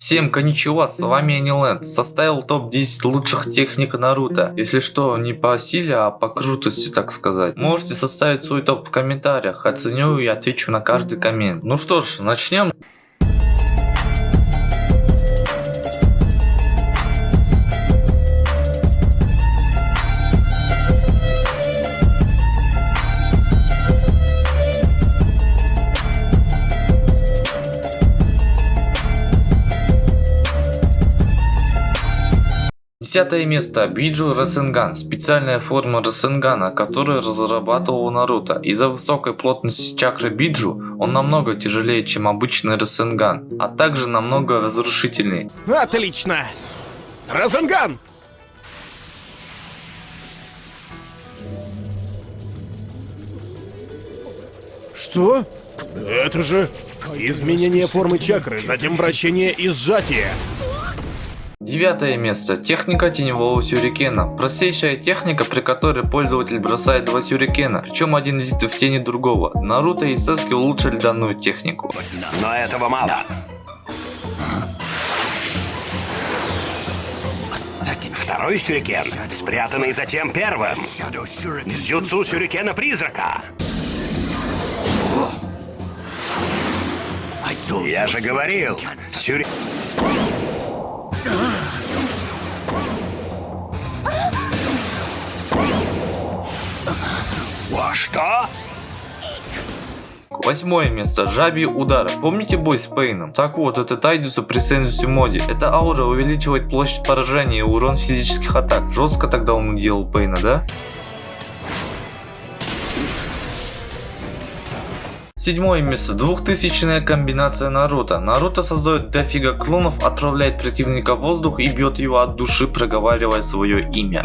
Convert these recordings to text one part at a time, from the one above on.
Всем коничева, с вами Аниленд. Составил топ-10 лучших техник Наруто. Если что, не по силе, а по крутости, так сказать. Можете составить свой топ в комментариях. Оценю и отвечу на каждый коммент. Ну что ж, начнем. Десятое место. Биджу Расенган. Специальная форма Расенгана, которую разрабатывал Наруто. Из-за высокой плотности чакры Биджу он намного тяжелее, чем обычный Расенган, а также намного разрушительнее. Отлично! Расенган! Что? Это же изменение формы чакры, затем вращение и сжатие. Девятое место. Техника теневого сюрикена. Простейшая техника, при которой пользователь бросает два сюрикена, причем один летит в тени другого. Наруто и Саски улучшили данную технику. Но этого мало. Второй сюрикен, спрятанный затем первым. Зюцу сюрикена призрака. Я же говорил, сюри... Что? Восьмое место. Жабий удар. Помните бой с Пейном? Так вот, это Тайдусу при Сенсусе моде. Эта аура увеличивает площадь поражения и урон физических атак. Жестко тогда он делал Пейна, да? Седьмое место. Двухтысячная комбинация Наруто. Наруто создает дофига клонов, отправляет противника в воздух и бьет его от души, проговаривая свое имя.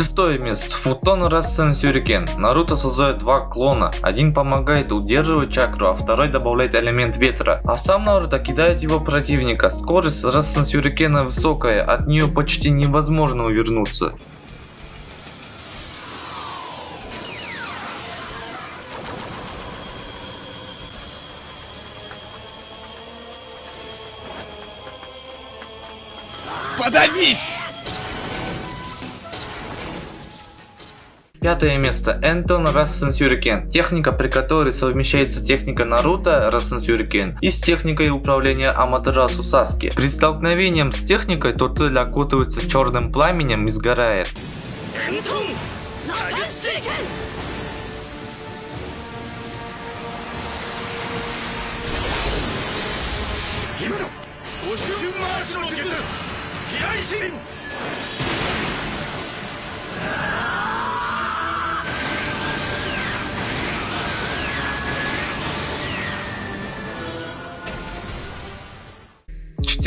Шестое место. Футон Рассен Сюрикен. Наруто создает два клона. Один помогает удерживать чакру, а второй добавляет элемент ветра. А сам Наруто кидает его противника. Скорость Рассен Сюрикена высокая, от нее почти невозможно увернуться. Подавись! Пятое место. Энтон Рассен Сюрикен. Техника, при которой совмещается техника Наруто Рассен Сюрикен и с техникой управления Аматерасу Саски. При столкновением с техникой Тотель окутывается черным пламенем и сгорает.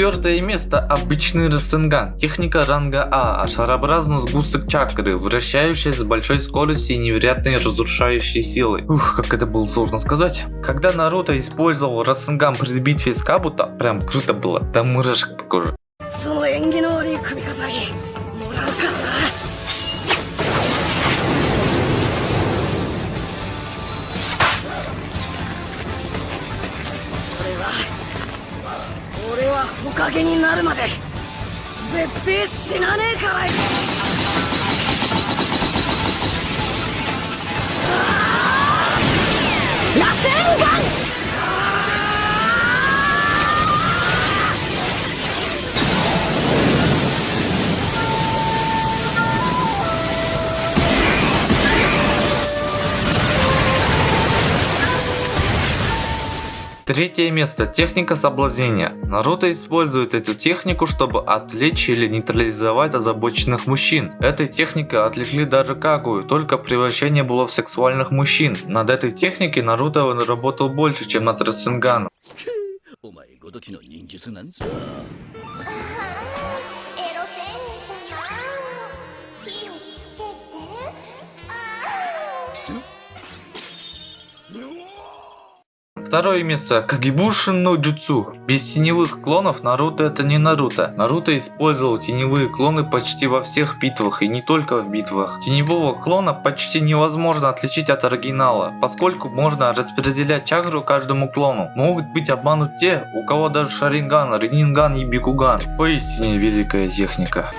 Четвертое место обычный Рассенган. Техника ранга А, а шарообразный сгусток чакры, вращающаяся с большой скоростью и невероятной разрушающей силой. Ух, как это было сложно сказать. Когда Наруто использовал Рассенган при битве с Кабуто, прям круто было, до мурашек по коже. 木陰になるまで絶対死なねえから Третье место. Техника соблазнения. Наруто использует эту технику, чтобы отвлечь или нейтрализовать озабоченных мужчин. Этой техникой отвлекли даже Кагую, только превращение было в сексуальных мужчин. Над этой техникой Наруто работал больше, чем над Рассенганом. Второе место Кагибушин но Джутсу. Без теневых клонов Наруто это не Наруто. Наруто использовал теневые клоны почти во всех битвах и не только в битвах. Теневого клона почти невозможно отличить от оригинала, поскольку можно распределять чакру каждому клону. Могут быть обманут те, у кого даже Шаринган, Ренинган и Бикуган. Поистине великая техника.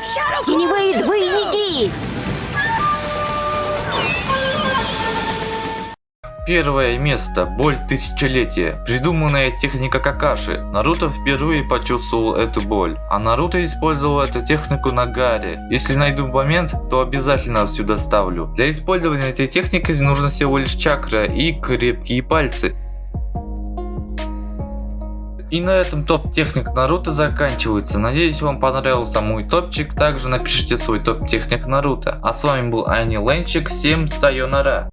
Теневые двойники! Первое место. Боль тысячелетия. Придуманная техника Какаши. Наруто впервые почувствовал эту боль. А Наруто использовал эту технику на Гаре. Если найду момент, то обязательно сюда ставлю. Для использования этой техники нужно всего лишь чакра и крепкие пальцы. И на этом топ техник Наруто заканчивается. Надеюсь вам понравился мой топчик. Также напишите свой топ техник Наруто. А с вами был Ани Ленчик. Всем сайонара.